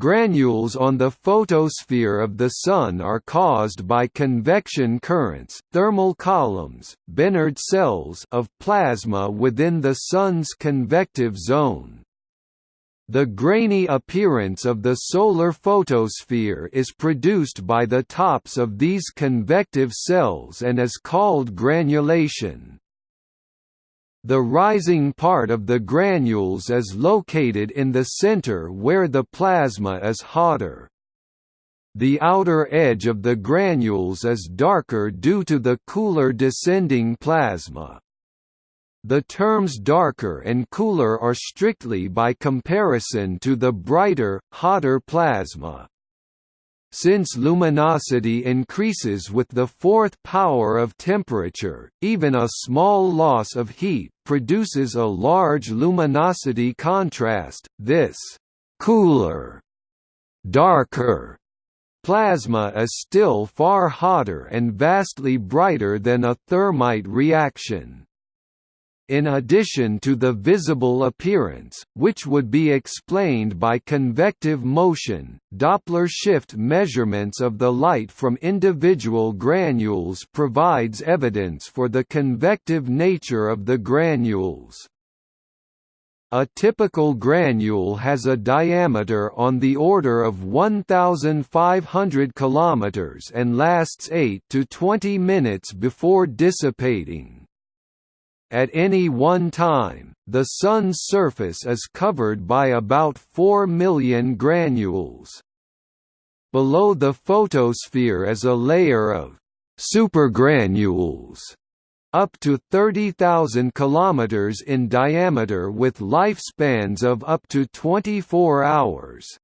Granules on the photosphere of the Sun are caused by convection currents thermal columns, Bénard cells of plasma within the Sun's convective zone. The grainy appearance of the solar photosphere is produced by the tops of these convective cells and is called granulation. The rising part of the granules is located in the center where the plasma is hotter. The outer edge of the granules is darker due to the cooler descending plasma. The terms darker and cooler are strictly by comparison to the brighter, hotter plasma. Since luminosity increases with the fourth power of temperature, even a small loss of heat produces a large luminosity contrast. This cooler, darker plasma is still far hotter and vastly brighter than a thermite reaction in addition to the visible appearance, which would be explained by convective motion, Doppler shift measurements of the light from individual granules provides evidence for the convective nature of the granules. A typical granule has a diameter on the order of 1,500 km and lasts 8 to 20 minutes before dissipating. At any one time, the Sun's surface is covered by about 4 million granules. Below the photosphere is a layer of supergranules up to 30,000 km in diameter with lifespans of up to 24 hours.